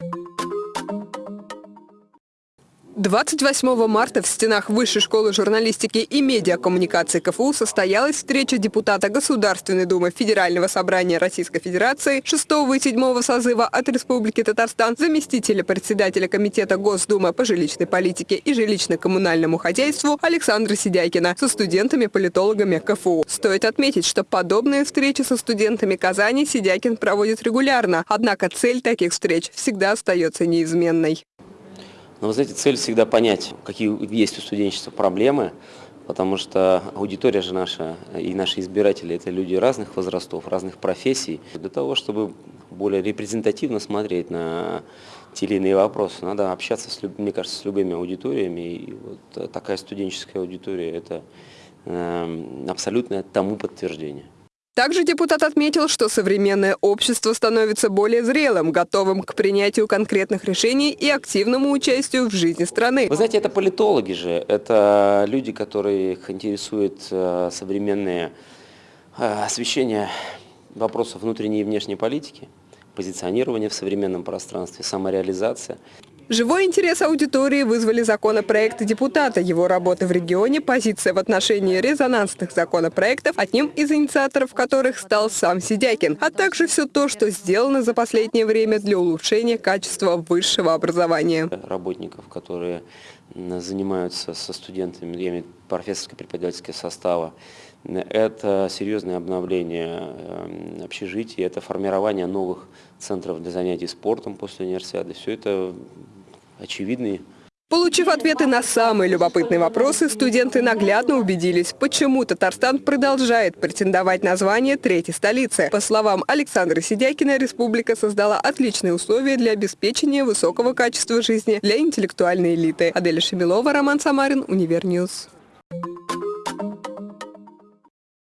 Thank you. 28 марта в стенах Высшей школы журналистики и медиакоммуникации КФУ состоялась встреча депутата Государственной Думы Федерального собрания Российской Федерации 6 и 7 созыва от Республики Татарстан, заместителя председателя Комитета Госдумы по жилищной политике и жилищно-коммунальному хозяйству Александра Сидякина со студентами-политологами КФУ. Стоит отметить, что подобные встречи со студентами Казани Сидякин проводит регулярно, однако цель таких встреч всегда остается неизменной. Но вы знаете, цель всегда понять, какие есть у студенчества проблемы, потому что аудитория же наша и наши избиратели – это люди разных возрастов, разных профессий. Для того, чтобы более репрезентативно смотреть на те или иные вопросы, надо общаться, с, мне кажется, с любыми аудиториями. И вот такая студенческая аудитория – это э, абсолютное тому подтверждение. Также депутат отметил, что современное общество становится более зрелым, готовым к принятию конкретных решений и активному участию в жизни страны. Вы знаете, это политологи же, это люди, которых интересует э, современное э, освещение вопросов внутренней и внешней политики, позиционирование в современном пространстве, самореализация. Живой интерес аудитории вызвали законопроекты депутата, его работы в регионе, позиция в отношении резонансных законопроектов, одним из инициаторов которых стал сам Сидякин, а также все то, что сделано за последнее время для улучшения качества высшего образования. Работников, которые занимаются со студентами, я имею профессорско-преподавательского состава, это серьезное обновление эм, общежитий, это формирование новых центров для занятий спортом после универсиады. Все это очевидные. Получив ответы на самые любопытные вопросы, студенты наглядно убедились, почему Татарстан продолжает претендовать на звание третьей столицы. По словам Александра Сидякина, республика создала отличные условия для обеспечения высокого качества жизни для интеллектуальной элиты. Аделя Шемилова, Роман Самарин, UniverNews.